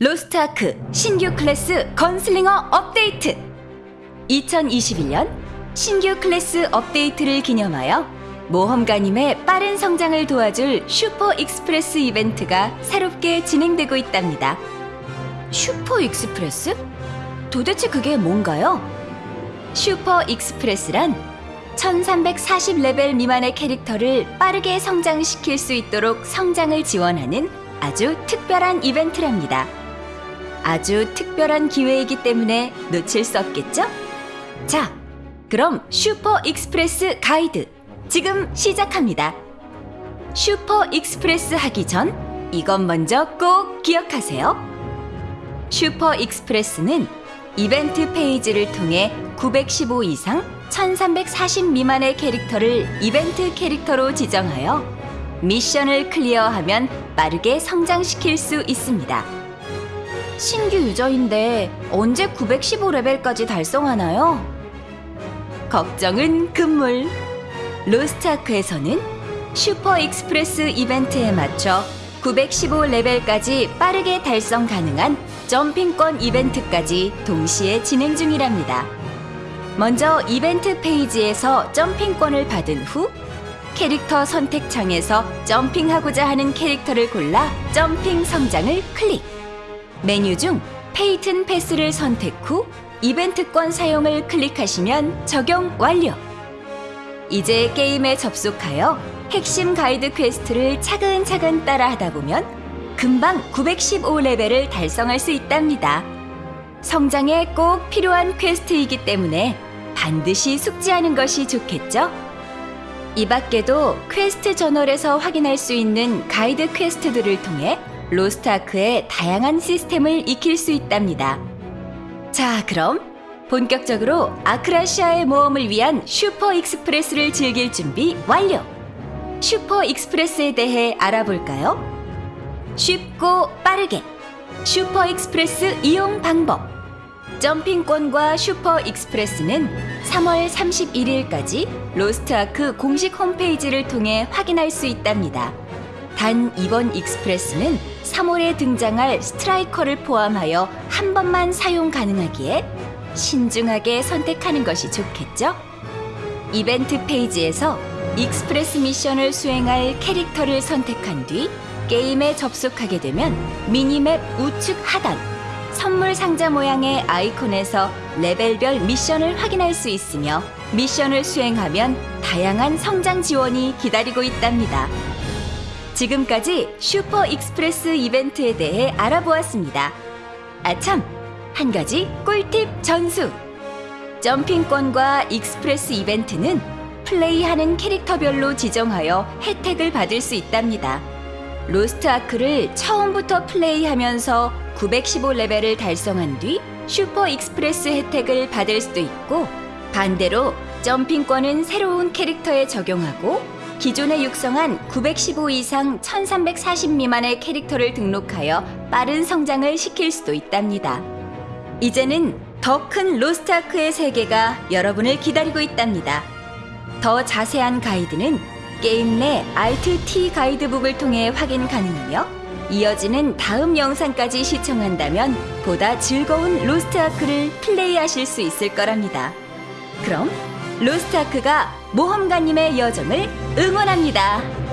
로스트아크 신규 클래스 건슬링어 업데이트 2021년 신규 클래스 업데이트를 기념하여 모험가님의 빠른 성장을 도와줄 슈퍼 익스프레스 이벤트가 새롭게 진행되고 있답니다. 슈퍼 익스프레스? 도대체 그게 뭔가요? 슈퍼 익스프레스란 1340레벨 미만의 캐릭터를 빠르게 성장시킬 수 있도록 성장을 지원하는 아주 특별한 이벤트랍니다. 아주 특별한 기회이기 때문에 놓칠 수 없겠죠? 자, 그럼 슈퍼 익스프레스 가이드 지금 시작합니다. 슈퍼 익스프레스 하기 전 이것 먼저 꼭 기억하세요. 슈퍼 익스프레스는 이벤트 페이지를 통해 915 이상 1340 미만의 캐릭터를 이벤트 캐릭터로 지정하여 미션을 클리어하면 빠르게 성장시킬 수 있습니다. 신규 유저인데 언제 915레벨까지 달성하나요? 걱정은 금물. 로스트아크에서는 슈퍼 익스프레스 이벤트에 맞춰 915레벨까지 빠르게 달성 가능한 점핑권 이벤트까지 동시에 진행 중이랍니다. 먼저 이벤트 페이지에서 점핑권을 받은 후 캐릭터 선택창에서 점핑하고자 하는 캐릭터를 골라 점핑 성장을 클릭. 메뉴 중 페이튼 패스를 선택 후 이벤트권 사용을 클릭하시면 적용 완료. 이제 게임에 접속하여 핵심 가이드 퀘스트를 차근차근 따라하다 보면 금방 915레벨을 달성할 수 있답니다. 성장에 꼭 필요한 퀘스트이기 때문에 반드시 숙지하는 것이 좋겠죠? 이 밖에도 퀘스트 저널에서 확인할 수 있는 가이드 퀘스트들을 통해 로스트아크의 다양한 시스템을 익힐 수 있답니다. 자, 그럼 본격적으로 아크라시아의 모험을 위한 슈퍼 익스프레스를 즐길 준비 완료! 슈퍼 익스프레스에 대해 알아볼까요? 쉽고 빠르게 슈퍼 익스프레스 이용 방법 점핑권과 슈퍼 익스프레스는 3월 31일까지 로스트아크 공식 홈페이지를 통해 확인할 수 있답니다. 단 이번 익스프레스는 3월에 등장할 스트라이커를 포함하여 한 번만 사용 가능하기에 신중하게 선택하는 것이 좋겠죠? 이벤트 페이지에서 익스프레스 미션을 수행할 캐릭터를 선택한 뒤 게임에 접속하게 되면 미니맵 우측 하단 선물 상자 모양의 아이콘에서 레벨별 미션을 확인할 수 있으며 미션을 수행하면 다양한 성장 지원이 기다리고 있답니다. 지금까지 슈퍼 익스프레스 이벤트에 대해 알아보았습니다. 아참, 한 가지 꿀팁 전수! 점핑권과 익스프레스 이벤트는 플레이하는 캐릭터별로 지정하여 혜택을 받을 수 있답니다. 로스트 아크를 처음부터 플레이하면서 915레벨을 달성한 뒤 슈퍼 익스프레스 혜택을 받을 수도 있고 반대로 점핑권은 새로운 캐릭터에 적용하고 기존에 육성한 915 이상 1340 미만의 캐릭터를 등록하여 빠른 성장을 시킬 수도 있답니다. 이제는 더 큰 로스트아크의 세계가 여러분을 기다리고 있답니다. 더 자세한 가이드는 게임 내 Alt-T 가이드북을 통해 확인 가능하며 이어지는 다음 영상까지 시청한다면 보다 즐거운 로스트아크를 플레이하실 수 있을 거랍니다. 그럼 로스트아크가 모험가님의 여정을 응원합니다.